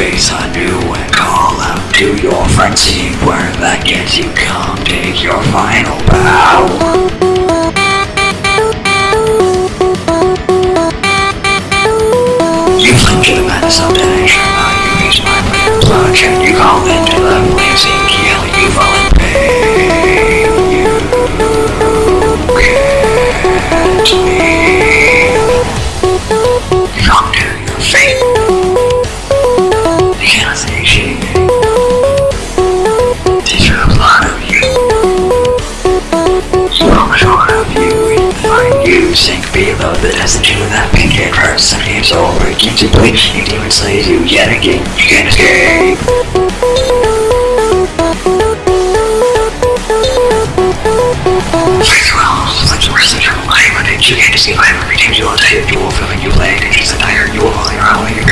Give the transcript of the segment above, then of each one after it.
face I knew and call out to your frenzy Where that gets you. Come take your final bow. You flinch to the madness of Now you use my plan bloodshed You call into the of you sink below the destitute of that pink head first Some games over against you play You demon slays you yet again. You can't escape. Wells, flex mercy, your life, but you can't escape every time you will die You will feel like you play It's just a you will fall around like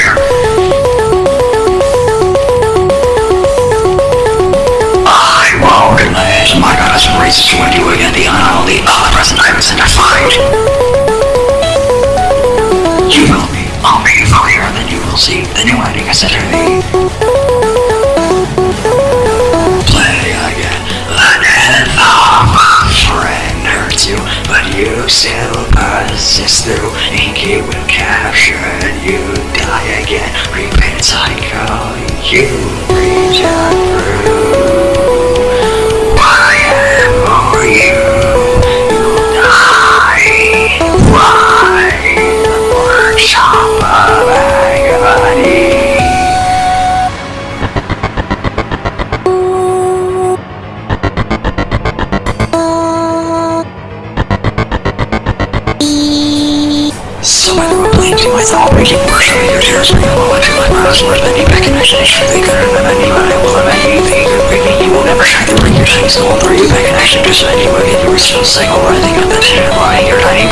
Play again, a friend hurts you But you still persist through. Ink it will capture and you die again. Repainted cycle, you So I threw a blame to myself, making worse of your tears for you. while I feel like my bending back and I should surely could been you and I will have any baby you will never shine through your tiny soul through you action just when you you were still cycle rising up the tin lying your tiny